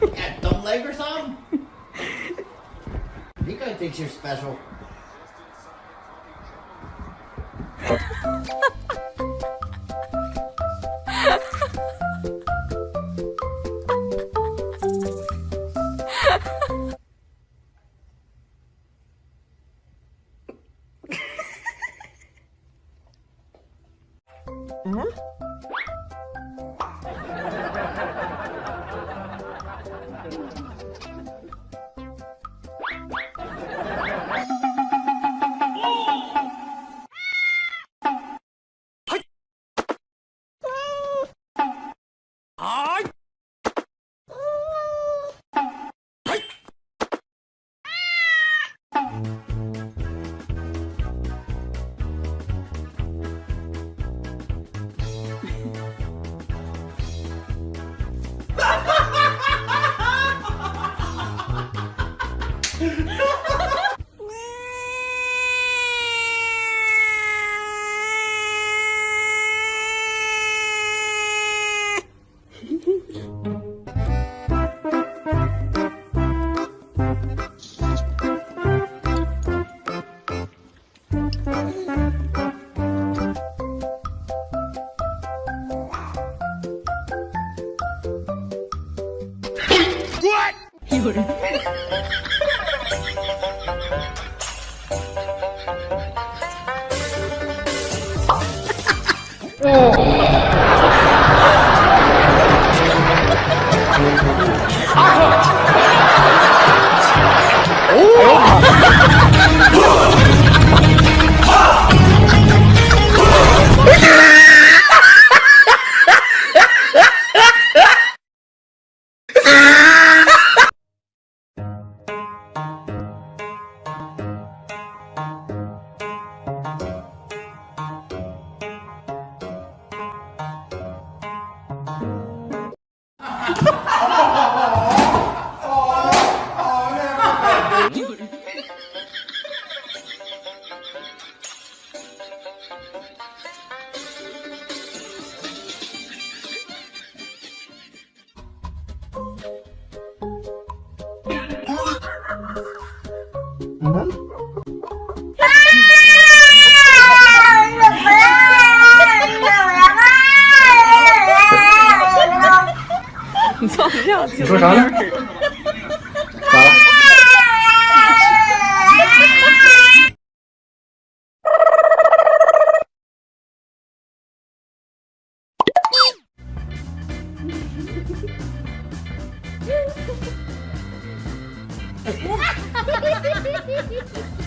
Got dumb leg or something? Nico thinks you're special. What? You. 你说啥呢？咋了？Ha ha ha!